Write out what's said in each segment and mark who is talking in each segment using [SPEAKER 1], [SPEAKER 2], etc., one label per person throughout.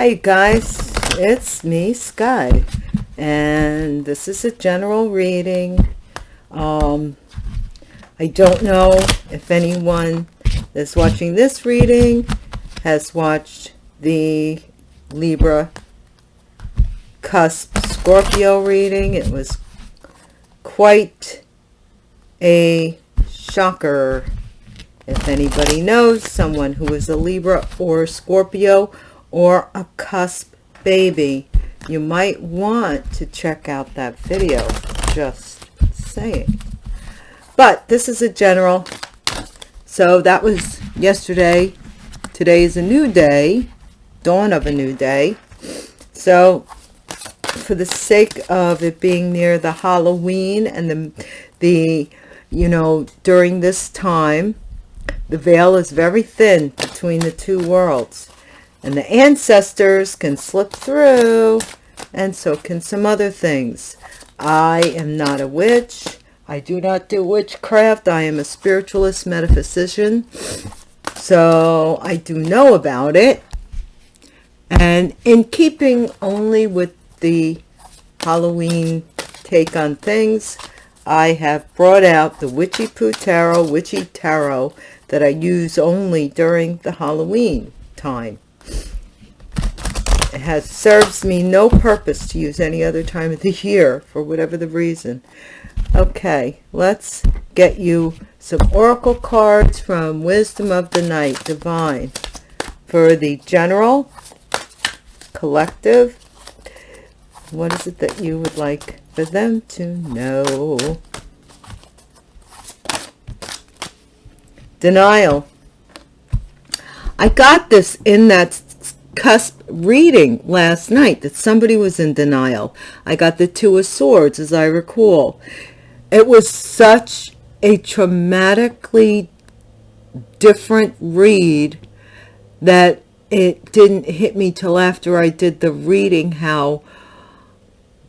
[SPEAKER 1] Hi guys, it's me Sky and this is a general reading. Um, I don't know if anyone that's watching this reading has watched the Libra cusp Scorpio reading. It was quite a shocker if anybody knows someone who is a Libra or Scorpio or a cusp baby you might want to check out that video. Just saying. But this is a general. So that was yesterday. Today is a new day. Dawn of a new day. So for the sake of it being near the Halloween and the the you know during this time the veil is very thin between the two worlds and the ancestors can slip through and so can some other things. I am not a witch. I do not do witchcraft. I am a spiritualist metaphysician. So i do know about it. And in keeping only with the halloween take on things i have brought out the witchy poo tarot witchy tarot that i use only during the halloween time it has serves me no purpose to use any other time of the year for whatever the reason. Okay, let's get you some oracle cards from Wisdom of the Night Divine for the general collective. What is it that you would like for them to know? Denial. I got this in that cusp reading last night that somebody was in denial. I got the Two of Swords, as I recall. It was such a traumatically different read that it didn't hit me till after I did the reading how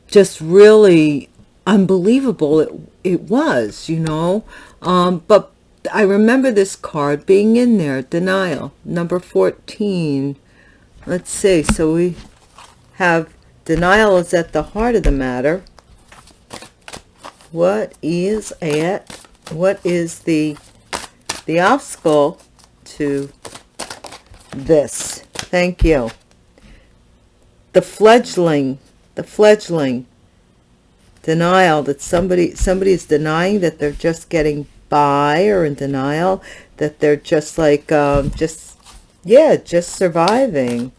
[SPEAKER 1] just really unbelievable it, it was, you know. Um, but I remember this card being in there, denial, number 14 let's see so we have denial is at the heart of the matter. What is at what is the the obstacle to this? Thank you. The fledgling the fledgling denial that somebody somebody is denying that they're just getting by or in denial that they're just like um, just yeah just surviving.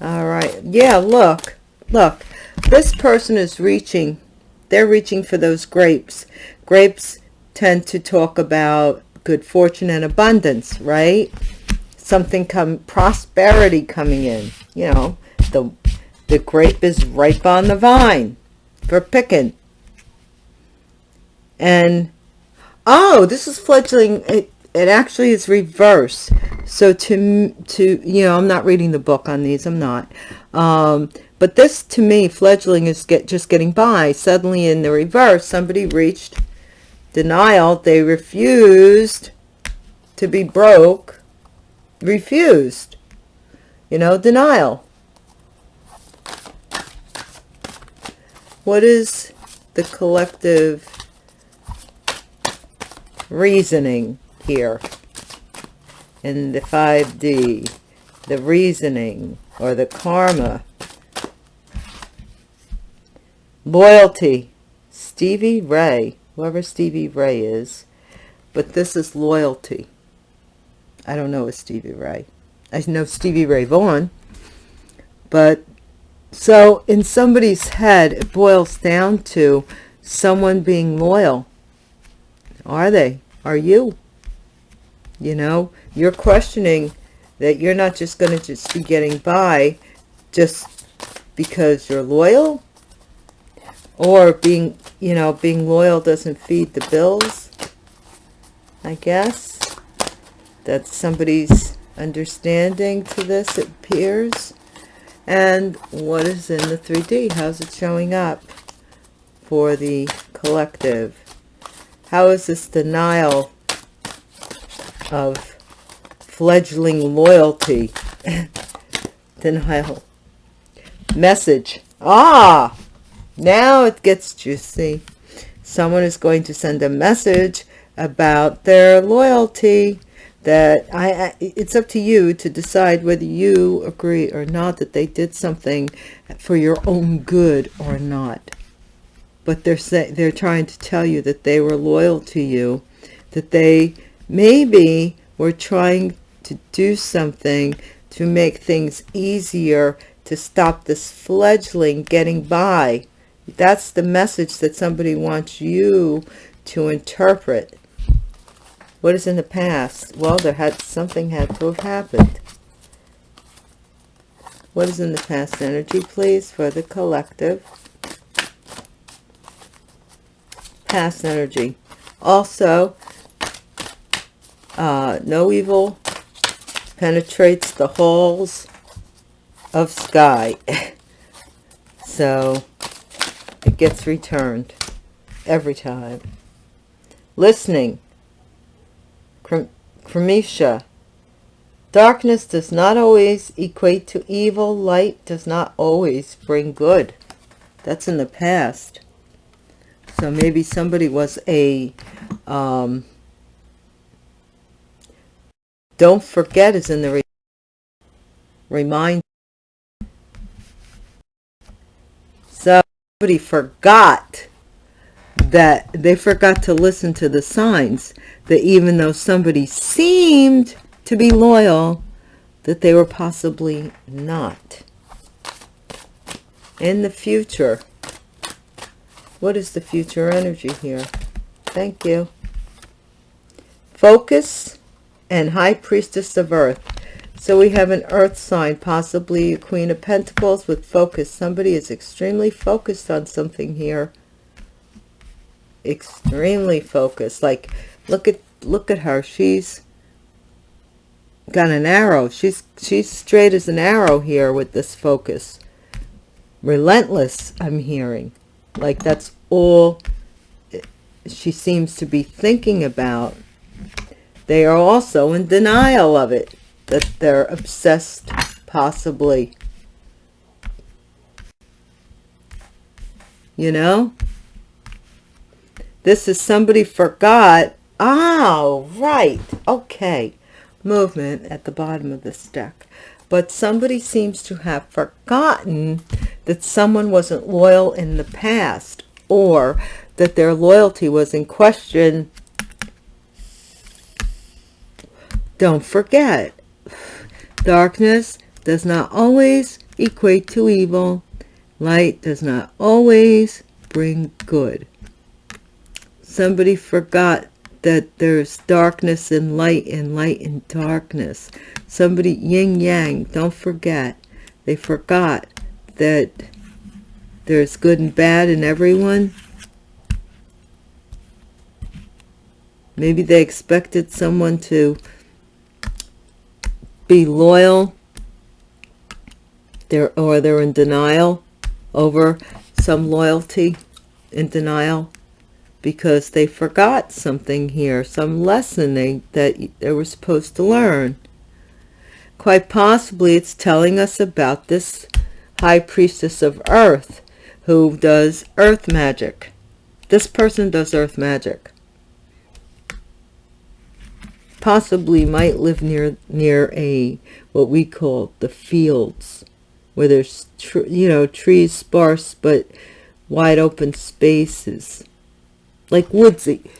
[SPEAKER 1] All right. Yeah look look. This person is reaching they're reaching for those grapes. Grapes tend to talk about good fortune and abundance right? Something come prosperity coming in you know. The the grape is ripe on the vine for picking. And oh this is fledgling it, it actually is reverse. So to to you know i'm not reading the book on these i'm not. Um but this to me fledgling is get just getting by. Suddenly in the reverse somebody reached denial. They refused to be broke. Refused. You know denial. What is the collective reasoning here in the 5D, the reasoning or the karma, loyalty, Stevie Ray, whoever Stevie Ray is, but this is loyalty. I don't know a Stevie Ray. I know Stevie Ray Vaughan, but so in somebody's head, it boils down to someone being loyal. Are they? Are you? You know? You're questioning that you're not just going to just be getting by just because you're loyal? Or being you know being loyal doesn't feed the bills? I guess that's somebody's understanding to this it appears. And what is in the 3d how's it showing up for the collective? How is this denial of fledgling loyalty denial message. Ah now it gets juicy. Someone is going to send a message about their loyalty that I, I, it's up to you to decide whether you agree or not that they did something for your own good or not. But they're saying they're trying to tell you that they were loyal to you that they maybe we're trying to do something to make things easier to stop this fledgling getting by. That's the message that somebody wants you to interpret. What is in the past? Well there had something had to have happened. What is in the past energy please for the collective? Past energy. Also uh, no evil penetrates the halls of sky. So it gets returned every time. Listening. Kramisha darkness does not always equate to evil. Light does not always bring good. That's in the past. So maybe somebody was a um, don't forget is in the re remind so somebody forgot that they forgot to listen to the signs that even though somebody seemed to be loyal that they were possibly not in the future what is the future energy here? Thank you. Focus and High Priestess of Earth. So we have an earth sign, possibly a Queen of Pentacles with focus. Somebody is extremely focused on something here. Extremely focused. Like, look at look at her. She's got an arrow. She's she's straight as an arrow here with this focus. Relentless, I'm hearing like that's all she seems to be thinking about they are also in denial of it that they're obsessed possibly. You know? This is somebody forgot. Oh right. Okay. Movement at the bottom of this deck but somebody seems to have forgotten that someone wasn't loyal in the past or that their loyalty was in question. Don't forget, darkness does not always equate to evil. Light does not always bring good. Somebody forgot that there's darkness and light and light and darkness. Somebody, yin yang, don't forget. They forgot that there's good and bad in everyone. Maybe they expected someone to be loyal they're, or they're in denial over some loyalty in denial because they forgot something here, some lesson they, that they were supposed to learn. Quite possibly it's telling us about this high priestess of earth who does earth magic. This person does earth magic. Possibly might live near near a what we call the fields, where there's you know trees sparse but wide open spaces like woodsy,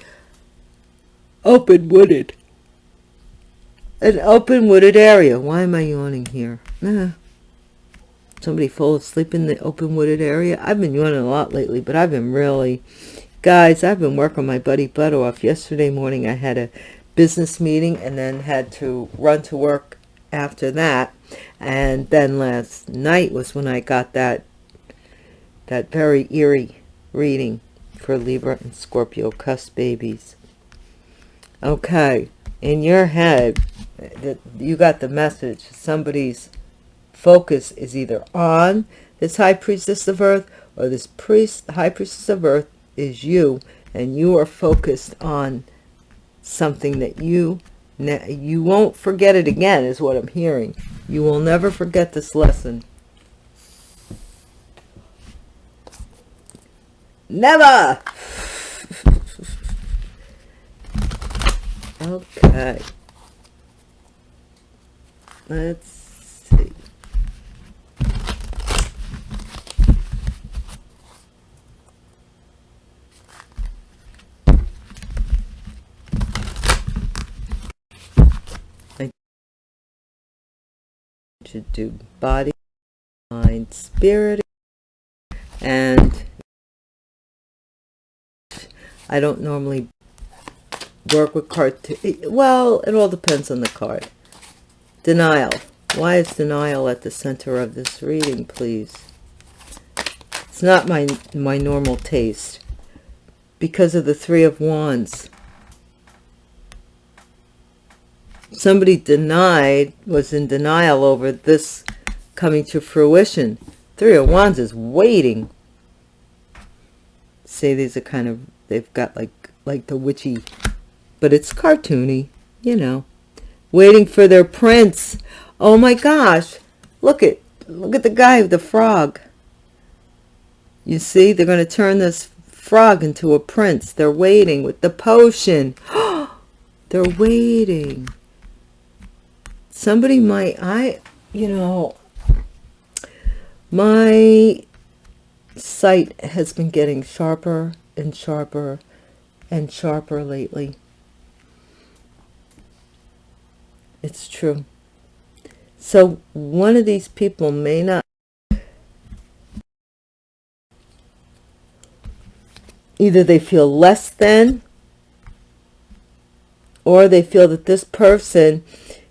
[SPEAKER 1] open wooded, an open wooded area. Why am I yawning here? Nah. Somebody fall asleep in the open wooded area. I've been yawning a lot lately, but I've been really, guys, I've been working my buddy butt off. Yesterday morning I had a business meeting and then had to run to work after that. And then last night was when I got that, that very eerie reading for Libra and Scorpio cusp babies. Okay, in your head, you got the message. Somebody's focus is either on this high priestess of earth or this priest, high priestess of earth is you, and you are focused on something that you you won't forget it again is what I'm hearing. You will never forget this lesson. Never! okay. Let's see. I should do body, mind, spirit, and I don't normally work with card. Well, it all depends on the card. Denial. Why is denial at the center of this reading, please? It's not my, my normal taste. Because of the Three of Wands. Somebody denied, was in denial over this coming to fruition. Three of Wands is waiting. Say these are kind of, they've got like, like the witchy, but it's cartoony, you know waiting for their prince. Oh my gosh. Look at look at the guy with the frog. You see, they're going to turn this frog into a prince. They're waiting with the potion. they're waiting. Somebody might, I, you know, my sight has been getting sharper and sharper and sharper lately. It's true. So one of these people may not either they feel less than or they feel that this person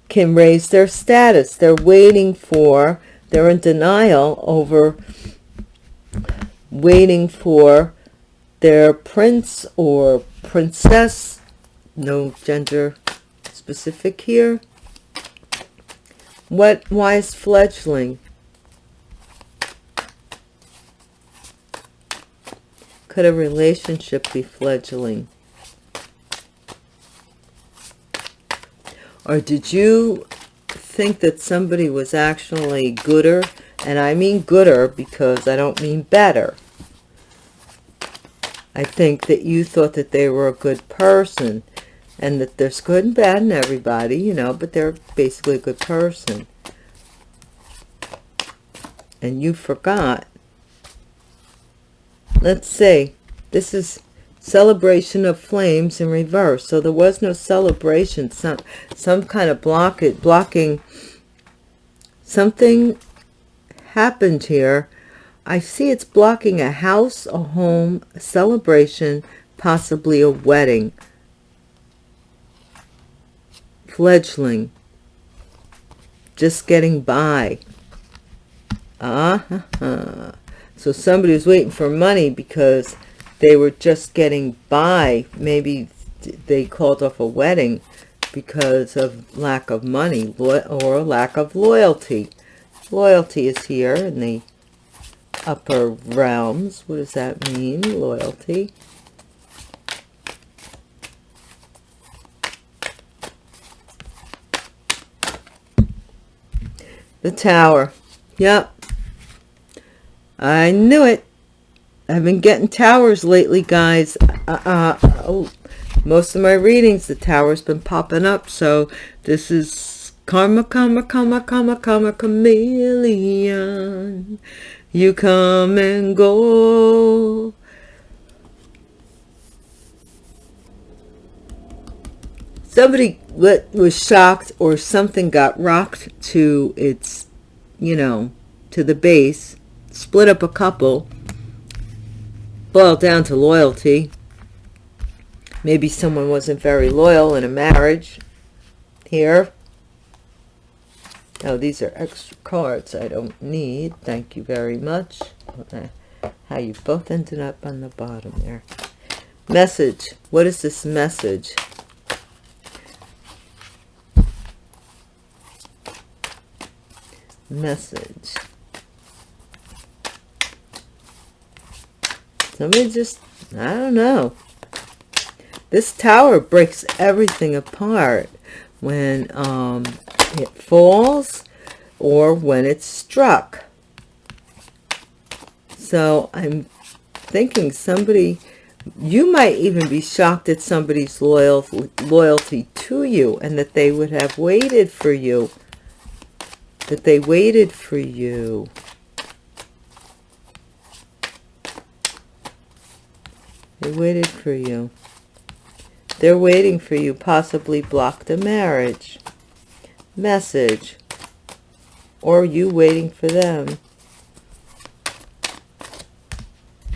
[SPEAKER 1] can raise their status. They're waiting for, they're in denial over waiting for their prince or princess, no gender specific here, what wise fledgling? Could a relationship be fledgling? Or did you think that somebody was actually gooder? And I mean gooder because I don't mean better. I think that you thought that they were a good person and that there's good and bad in everybody, you know, but they're basically a good person. And you forgot. Let's see. This is celebration of flames in reverse. So there was no celebration. Some, some kind of block it, blocking. Something happened here. I see it's blocking a house, a home, a celebration, possibly a wedding fledgling, just getting by. Uh -huh. so somebody was waiting for money because they were just getting by. Maybe they called off a wedding because of lack of money or lack of loyalty. Loyalty is here in the upper realms. What does that mean? Loyalty. The tower. Yep. I knew it. I've been getting towers lately, guys. Uh, uh, oh, most of my readings, the tower's been popping up. So this is karma, karma, karma, karma, karma, chameleon. You come and go. somebody was shocked or something got rocked to its, you know, to the base, split up a couple, boiled down to loyalty. Maybe someone wasn't very loyal in a marriage here. Oh, these are extra cards I don't need. Thank you very much. How you both ended up on the bottom there. Message. What is this message? message. Somebody just, I don't know. This tower breaks everything apart when um, it falls. or when it's struck. So I'm thinking somebody, you might even be shocked at somebody's loyal, loyalty to you and that they would have waited for you. That they waited for you. They waited for you. They're waiting for you, possibly blocked a marriage. Message. Or you waiting for them.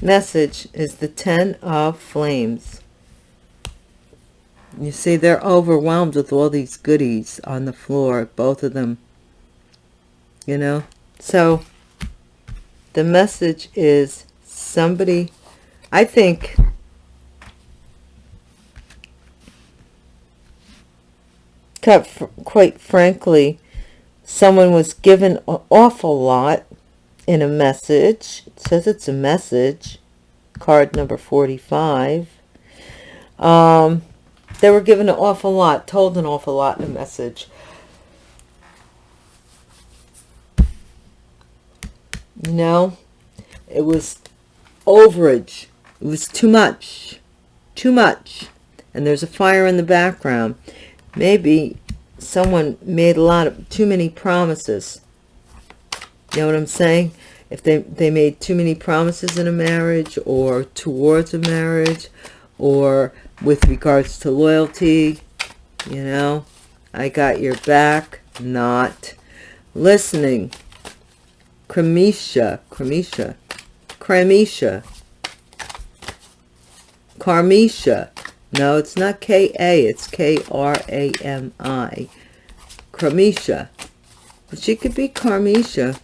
[SPEAKER 1] Message is the Ten of Flames. You see, they're overwhelmed with all these goodies on the floor, both of them. You know? So, the message is somebody, I think quite frankly, someone was given an awful lot in a message. It says it's a message. Card number 45. Um, they were given an awful lot, told an awful lot in a message. You know, it was overage. It was too much. Too much. And there's a fire in the background maybe someone made a lot of too many promises. You know what i'm saying? If they they made too many promises in a marriage or towards a marriage or with regards to loyalty you know i got your back not listening. Cremisha cremisha cremisha. Karmisha no, it's not K-A, it's K-R-A-M-I. Karmisha. But she could be Karmisha.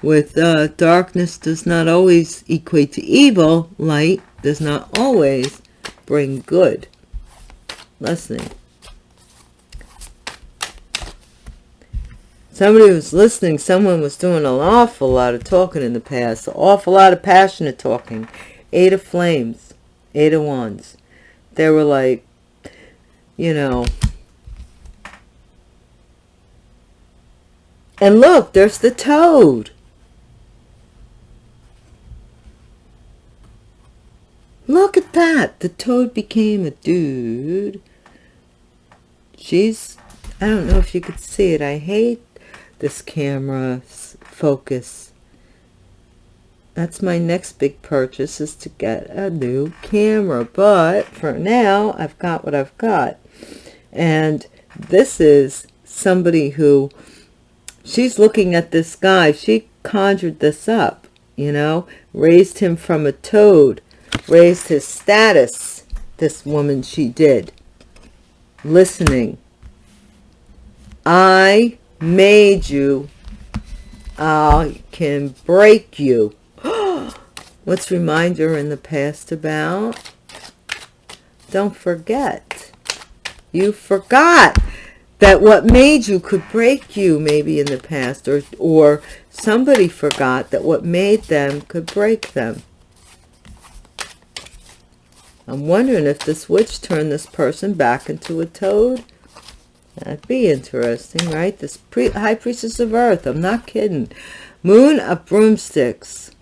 [SPEAKER 1] With uh, darkness does not always equate to evil. Light does not always bring good. Listening. Somebody was listening. Someone was doing an awful lot of talking in the past. An awful lot of passionate talking. Eight of Flames. Eight of Wands they were like, you know, and look, there's the toad. Look at that. The toad became a dude. She's, I don't know if you could see it. I hate this camera's focus that's my next big purchase is to get a new camera. But for now I've got what I've got. And this is somebody who she's looking at this guy. She conjured this up you know? Raised him from a toad. Raised his status this woman she did. Listening. I made you. I can break you What's reminder in the past about? Don't forget. You forgot that what made you could break you maybe in the past or, or somebody forgot that what made them could break them. I'm wondering if this witch turned this person back into a toad. That'd be interesting, right? This pre high priestess of earth. I'm not kidding. Moon of broomsticks.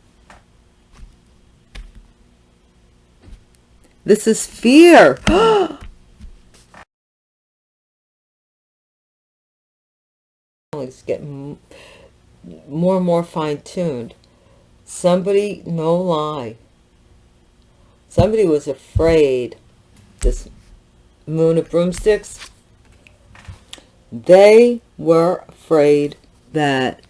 [SPEAKER 1] This is fear. it's getting more and more fine-tuned. Somebody, no lie. Somebody was afraid. This moon of broomsticks. They were afraid that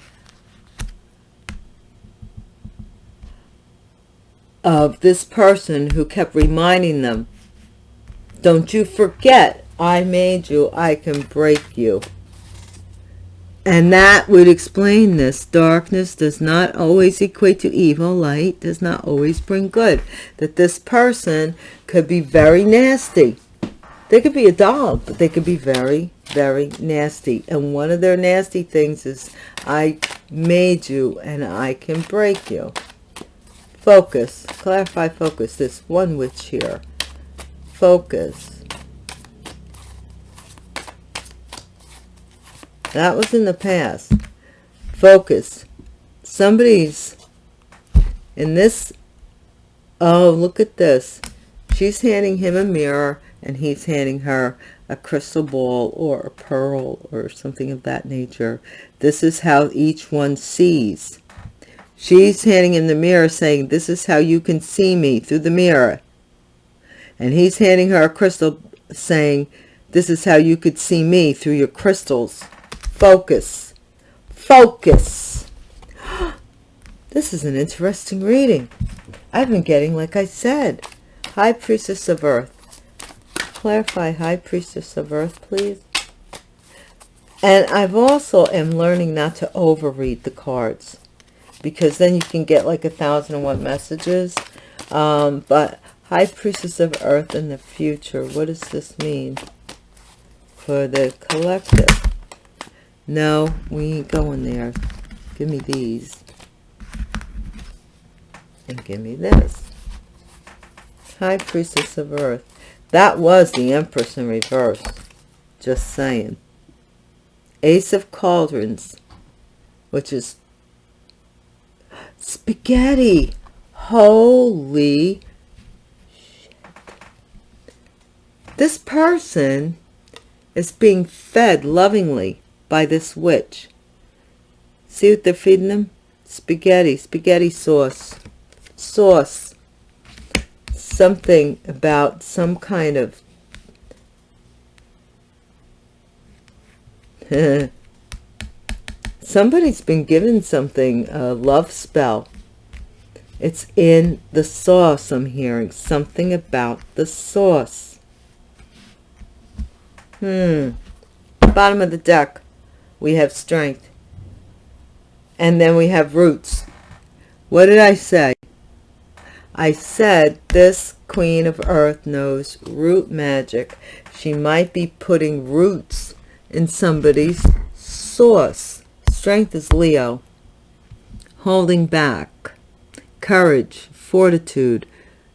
[SPEAKER 1] of this person who kept reminding them, don't you forget, I made you, I can break you. And that would explain this. Darkness does not always equate to evil. Light does not always bring good. That this person could be very nasty. They could be a dog, but they could be very, very nasty. And one of their nasty things is, I made you and I can break you focus clarify focus this one witch here. Focus. That was in the past. Focus. Somebody's in this oh look at this. She's handing him a mirror and he's handing her a crystal ball or a pearl or something of that nature. This is how each one sees she's handing him the mirror saying this is how you can see me through the mirror. And he's handing her a crystal saying this is how you could see me through your crystals. Focus. Focus. This is an interesting reading. I've been getting like i said high priestess of earth. Clarify high priestess of earth please. And i've also am learning not to overread the cards because then you can get like a thousand and one messages. Um, but high priestess of earth in the future what does this mean for the collective? No we ain't going there. Give me these. And give me this. High priestess of earth. That was the Empress in reverse. Just saying. Ace of Cauldrons, which is spaghetti. Holy shit. This person is being fed lovingly by this witch. See what they're feeding them? Spaghetti, spaghetti sauce. Sauce something about some kind of somebody's been given something a love spell. It's in the sauce i'm hearing something about the sauce. Hmm. Bottom of the deck we have strength. And then we have roots. What did i say? I said this Queen of Earth knows root magic. She might be putting roots in somebody's source. Strength is Leo. Holding back. Courage. Fortitude.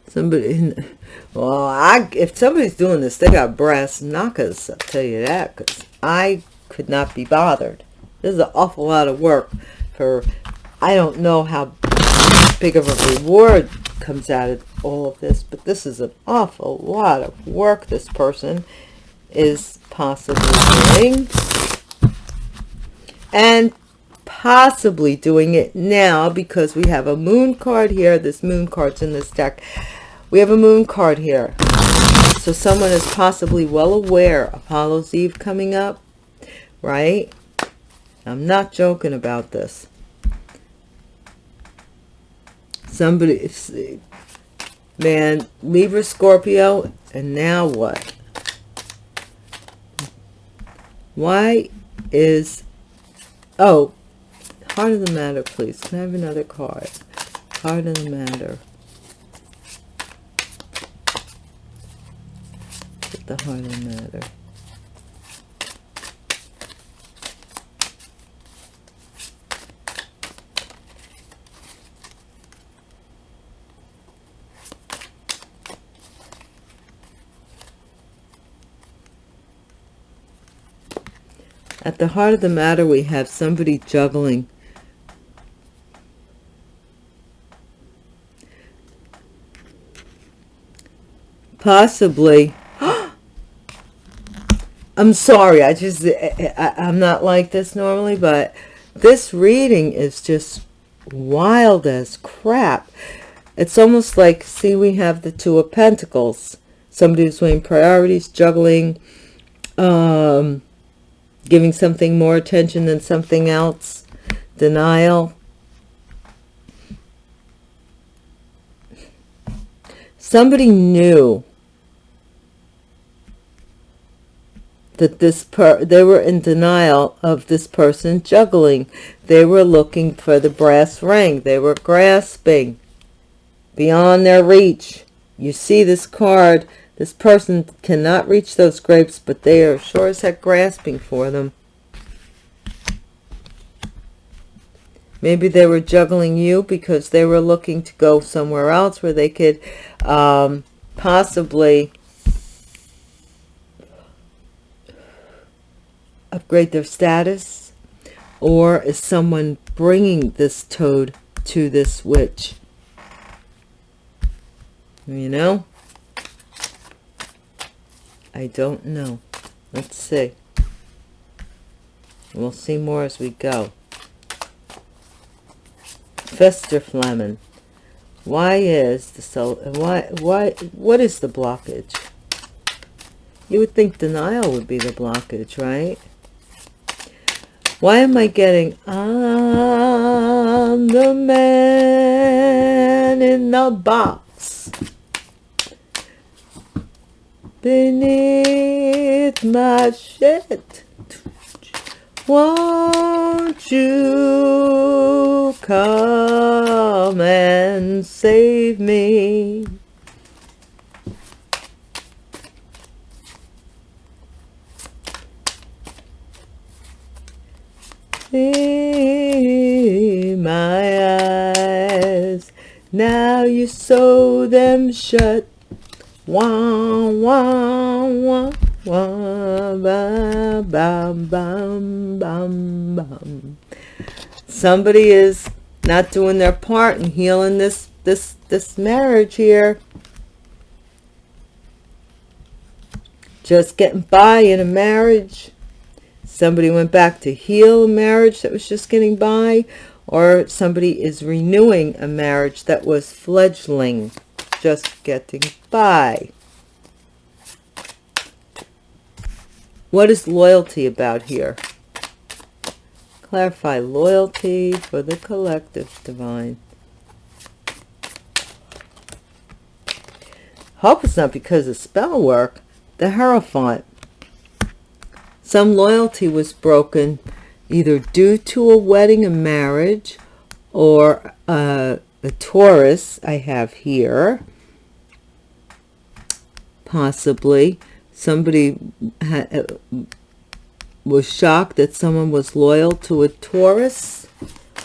[SPEAKER 1] Somebody... In Well, I, if somebody's doing this, they got brass knuckles, I'll tell you that, because I could not be bothered. This is an awful lot of work for... I don't know how big of a reward comes out of all of this but this is an awful lot of work this person is possibly doing and possibly doing it now because we have a moon card here. This moon card's in this deck. We have a moon card here. So someone is possibly well aware All Hallows' Eve coming up right? I'm not joking about this. Somebody man libra scorpio and now what? Why is oh heart of the matter please. Can i have another card? Heart of the matter. Get the heart of the matter At the heart of the matter, we have somebody juggling. Possibly. I'm sorry. I just, I, I'm not like this normally, but this reading is just wild as crap. It's almost like, see, we have the Two of Pentacles. Somebody weighing priorities, juggling, um, giving something more attention than something else, denial. Somebody knew that this per they were in denial of this person juggling. They were looking for the brass ring. They were grasping beyond their reach. You see this card this person cannot reach those grapes, but they are sure as heck grasping for them. Maybe they were juggling you because they were looking to go somewhere else where they could um, possibly upgrade their status? Or is someone bringing this toad to this witch? You know I don't know. Let's see. We'll see more as we go. Festerflamen why is the so why why what is the blockage? You would think denial would be the blockage right? Why am I getting I'm the man in the box beneath my shit won't you come and save me? See my eyes, now you sew them shut. Wah, wah, wah. Bam, bam, bam. Somebody is not doing their part in healing this this this marriage here. Just getting by in a marriage. Somebody went back to heal a marriage that was just getting by, or somebody is renewing a marriage that was fledgling, just getting by. What is loyalty about here? Clarify loyalty for the collective divine. Hope it's not because of spell work. The Hierophant. Some loyalty was broken either due to a wedding, a marriage, or uh, a Taurus I have here. Possibly somebody had, uh, was shocked that someone was loyal to a Taurus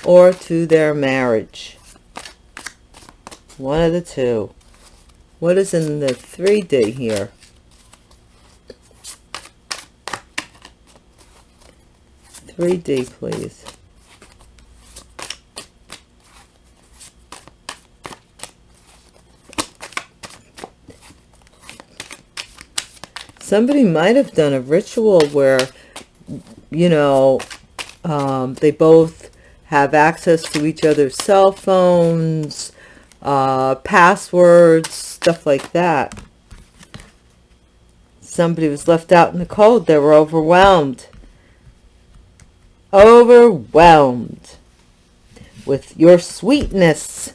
[SPEAKER 1] or to their marriage. One of the two. What is in the 3D here? Three D, please. Somebody might have done a ritual where you know um, they both have access to each other's cell phones uh, passwords stuff like that. Somebody was left out in the cold. They were overwhelmed. Overwhelmed with your sweetness.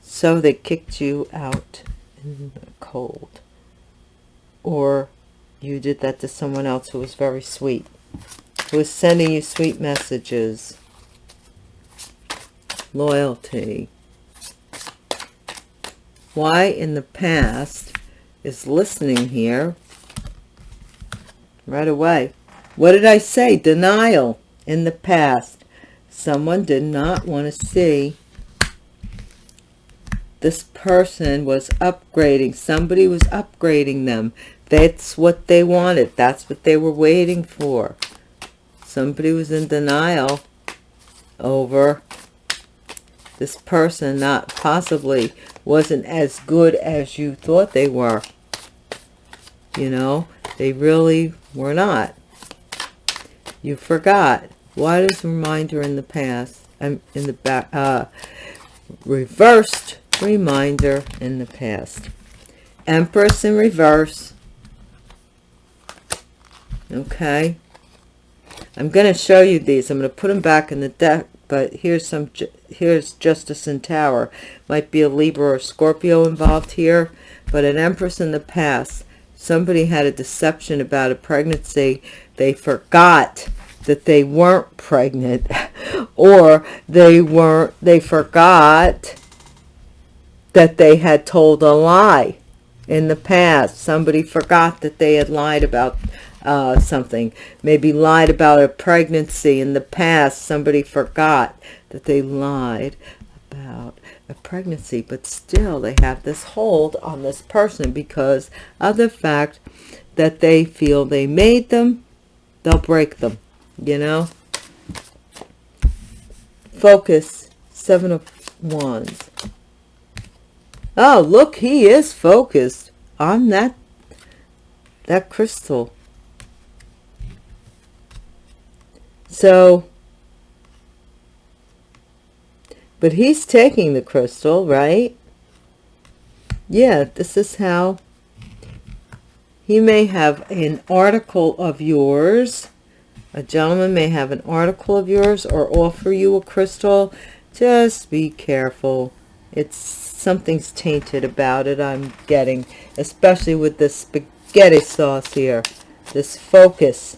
[SPEAKER 1] So they kicked you out in the cold or you did that to someone else who was very sweet who was sending you sweet messages. Loyalty. Why in the past is listening here right away? What did i say? Denial. In the past someone did not want to see this person was upgrading. Somebody was upgrading them that's what they wanted. That's what they were waiting for. Somebody was in denial over this person not possibly wasn't as good as you thought they were. You know, they really were not. You forgot. What is reminder in the past? I'm in the back. Uh, reversed reminder in the past. Empress in reverse okay. I'm going to show you these. I'm going to put them back in the deck but here's some here's justice in tower. Might be a libra or scorpio involved here but an empress in the past. Somebody had a deception about a pregnancy. They forgot that they weren't pregnant or they weren't they forgot that they had told a lie in the past. Somebody forgot that they had lied about uh, something. Maybe lied about a pregnancy in the past. Somebody forgot that they lied about a pregnancy, but still they have this hold on this person because of the fact that they feel they made them, they'll break them, you know? focus seven of wands oh look he is focused on that that crystal so but he's taking the crystal right? Yeah this is how he may have an article of yours. A gentleman may have an article of yours or offer you a crystal. Just be careful. It's something's tainted about it i'm getting especially with this spaghetti sauce here. This focus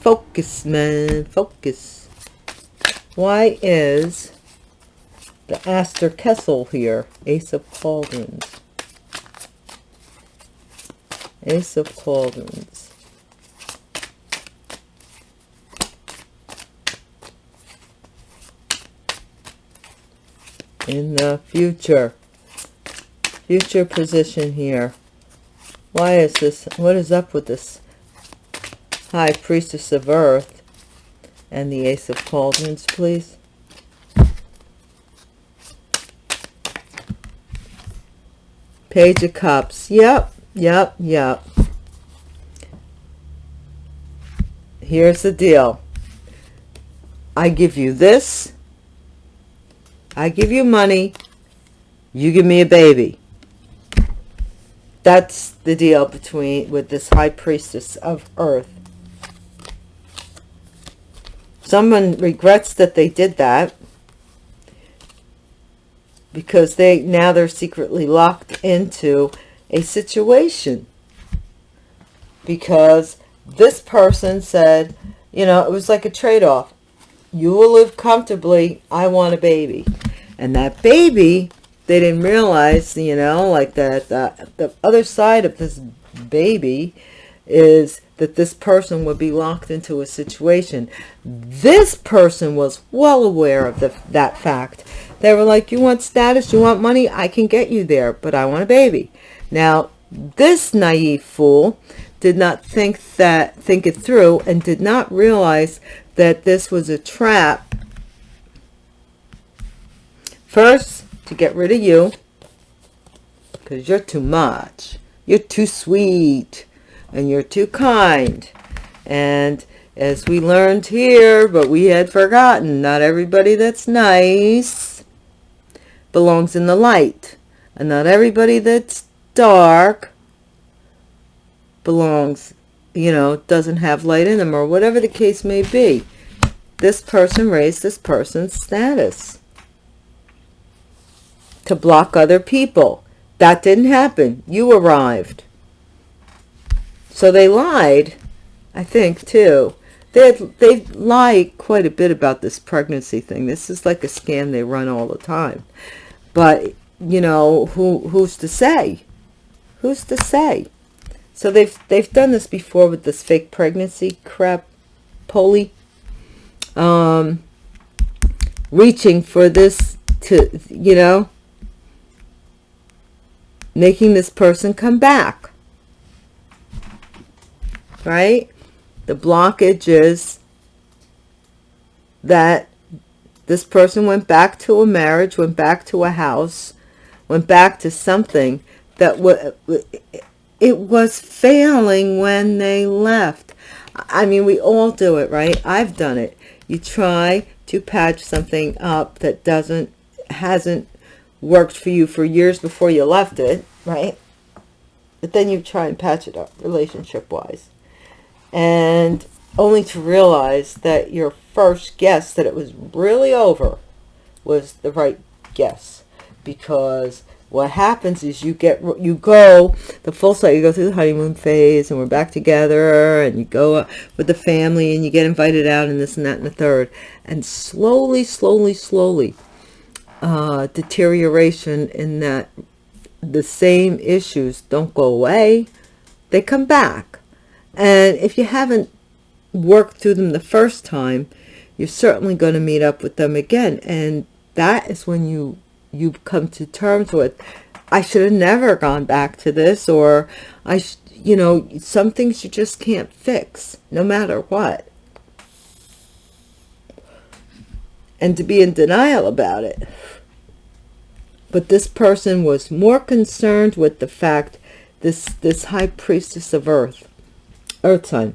[SPEAKER 1] focus man focus. Why is the aster kessel here? Ace of cauldrons. Ace of cauldrons. In the future. Future position here. Why is this what is up with this high priestess of earth and the ace of cauldrons please. Page of cups. Yep yep yep. Here's the deal. I give you this. I give you money, you give me a baby. That's the deal between with this high priestess of earth. Someone regrets that they did that because they now they're secretly locked into a situation. Because this person said, you know, it was like a trade-off. You will live comfortably. I want a baby. And that baby they didn't realize you know like that the, the other side of this baby is that this person would be locked into a situation. This person was well aware of the, that fact. They were like you want status? You want money? I can get you there but i want a baby. Now this naive fool did not think that think it through and did not realize that this was a trap. First to get rid of you because you're too much. You're too sweet and you're too kind and as we learned here but we had forgotten not everybody that's nice belongs in the light and not everybody that's dark belongs you know, doesn't have light in them or whatever the case may be. This person raised this person's status to block other people. That didn't happen. You arrived. So they lied, I think, too. They they lie quite a bit about this pregnancy thing. This is like a scam they run all the time. But, you know, who who's to say? Who's to say? So they've they've done this before with this fake pregnancy crap, poly. Um, reaching for this to, you know, making this person come back. Right? The blockage is that this person went back to a marriage, went back to a house, went back to something that it was failing when they left. I mean, we all do it, right? I've done it. You try to patch something up that doesn't, hasn't worked for you for years before you left it, right? But then you try and patch it up relationship-wise. And only to realize that your first guess that it was really over was the right guess. Because what happens is you get you go the full cycle you go through the honeymoon phase and we're back together and you go with the family and you get invited out and this and that and the third. And slowly slowly slowly uh, deterioration in that the same issues don't go away. They come back and if you haven't worked through them the first time you're certainly going to meet up with them again and that is when you you come to terms with i should have never gone back to this or i you know some things you just can't fix no matter what and to be in denial about it. But this person was more concerned with the fact this this high priestess of earth, earth sign,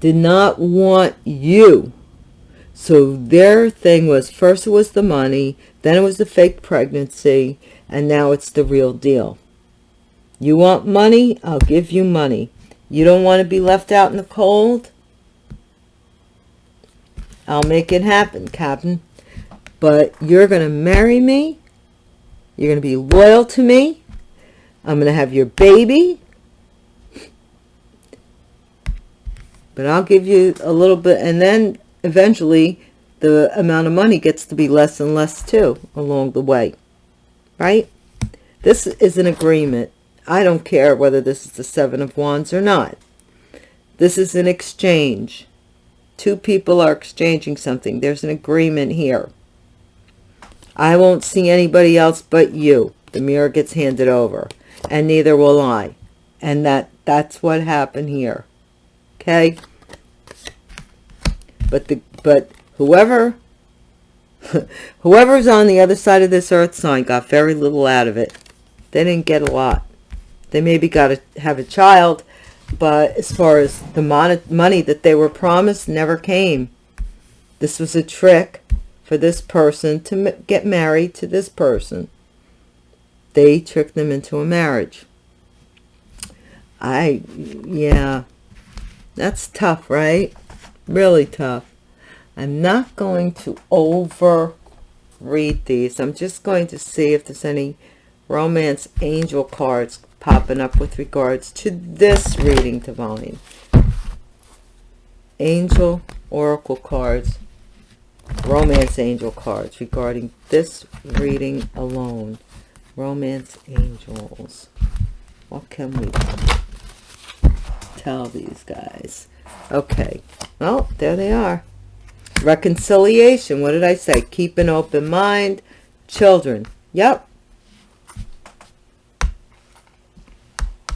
[SPEAKER 1] did not want you. So their thing was first it was the money, then it was the fake pregnancy, and now it's the real deal. You want money? I'll give you money. You don't want to be left out in the cold? I'll make it happen, Captain. But you're going to marry me. You're going to be loyal to me. I'm going to have your baby. But I'll give you a little bit. And then eventually the amount of money gets to be less and less too along the way. Right? This is an agreement. I don't care whether this is the Seven of Wands or not. This is an exchange. Two people are exchanging something. There's an agreement here. I won't see anybody else but you. The mirror gets handed over. And neither will I. And that that's what happened here. Okay? But the but whoever whoever's on the other side of this earth sign got very little out of it. They didn't get a lot. They maybe got to have a child but as far as the mon money that they were promised never came this was a trick for this person to get married to this person they tricked them into a marriage i yeah that's tough right? Really tough. I'm not going to over read these. I'm just going to see if there's any romance angel cards popping up with regards to this reading divine angel oracle cards romance angel cards regarding this reading alone. Romance angels. What can we tell these guys okay oh there they are reconciliation what did i say keep an open mind children yep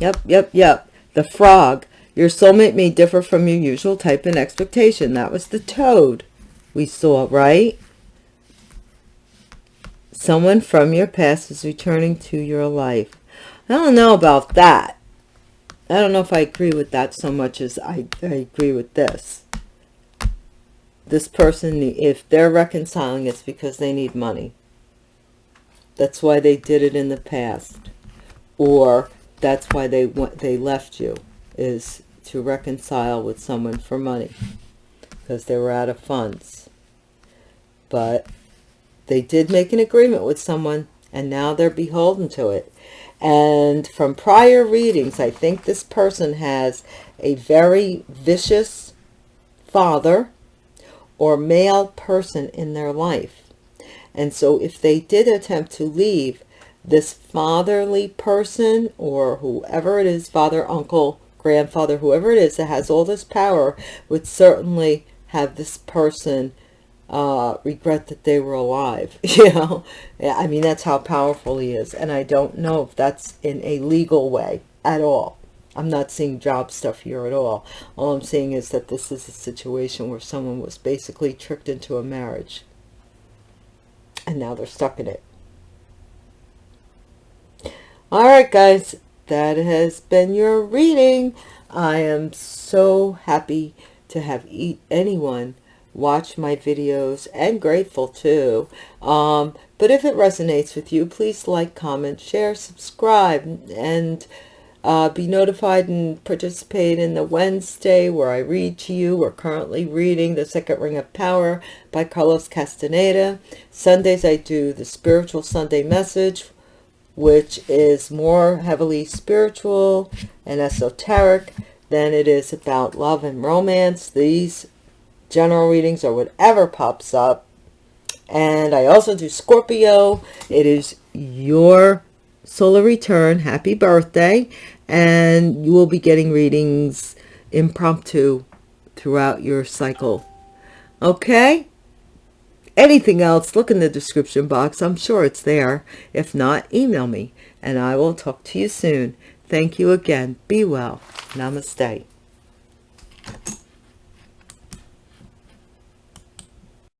[SPEAKER 1] Yep, yep, yep. The frog. Your soulmate may differ from your usual type and expectation. That was the toad we saw, right? Someone from your past is returning to your life. I don't know about that. I don't know if I agree with that so much as I, I agree with this. This person, if they're reconciling, it's because they need money. That's why they did it in the past. Or that's why they went they left you is to reconcile with someone for money because they were out of funds but they did make an agreement with someone and now they're beholden to it and from prior readings i think this person has a very vicious father or male person in their life. And so if they did attempt to leave this fatherly person or whoever it is, father, uncle, grandfather, whoever it is that has all this power would certainly have this person uh, regret that they were alive. You know, I mean, that's how powerful he is. And I don't know if that's in a legal way at all. I'm not seeing job stuff here at all. All I'm seeing is that this is a situation where someone was basically tricked into a marriage. And now they're stuck in it all right guys that has been your reading i am so happy to have eat anyone watch my videos and grateful too um, but if it resonates with you please like comment share subscribe and uh, be notified and participate in the Wednesday where I read to you. We're currently reading The Second Ring of Power by Carlos Castaneda. Sundays I do the Spiritual Sunday Message which is more heavily spiritual and esoteric than it is about love and romance. These general readings or whatever pops up. And I also do Scorpio. It is your solar return. Happy birthday. And you will be getting readings impromptu throughout your cycle. Okay? anything else, look in the description box. I'm sure it's there. If not, email me and I will talk to you soon. Thank you again. Be well. Namaste.